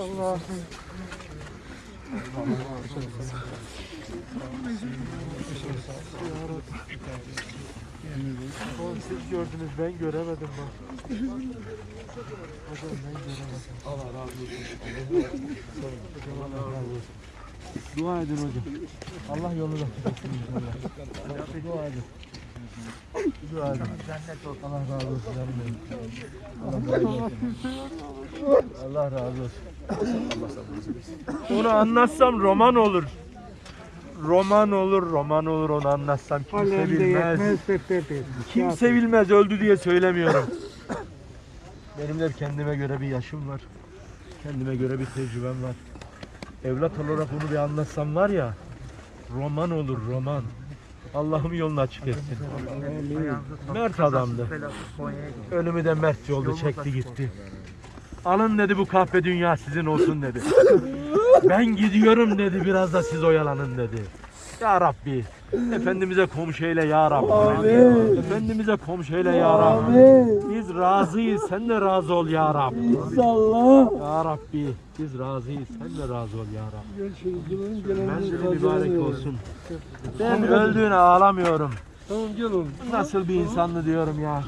Allah'ım. Oğlum siz gördünüz ben göremedim bak. Hocam ben göremedim. Allah razı olsun. Allah razı olsun. Dua edin hocam. Allah yolunu da tutsun inşallah. Dua edin. Edin. Allah razı olsun. canım benim. Allah razı olsun. Allah razı olsun. Onu anlatsam roman olur. Roman olur, roman olur onu anlatsam kimse bilmez. Kimse bilmez öldü diye söylemiyorum. Benim de kendime göre bir yaşım var. Kendime göre bir tecrübem var. Evlat olarak bunu bir anlatsam var ya roman olur roman. Allah'ım yolunu açık etsin. Mert adamdı. Ölümü de mert yolda çekti gitti. Alın dedi bu kahpe dünya sizin olsun dedi. Ben gidiyorum dedi biraz da siz oyalanın dedi. Ya Rabbi Efendimiz'e komşu eyle ya Rabbi. Amin. Efendimiz'e komşu eyle ya Rabbi. Amin. Biz razıyız sen de razı ol ya Rabbi. İnşallah. Ya Rabbi biz razıyız sen de razı ol ya Rabbi. Menzili mübarek olsun. Ben öldüğüne ağlamıyorum. Tamam gel oğlum. Nasıl bir insanlı diyorum ya.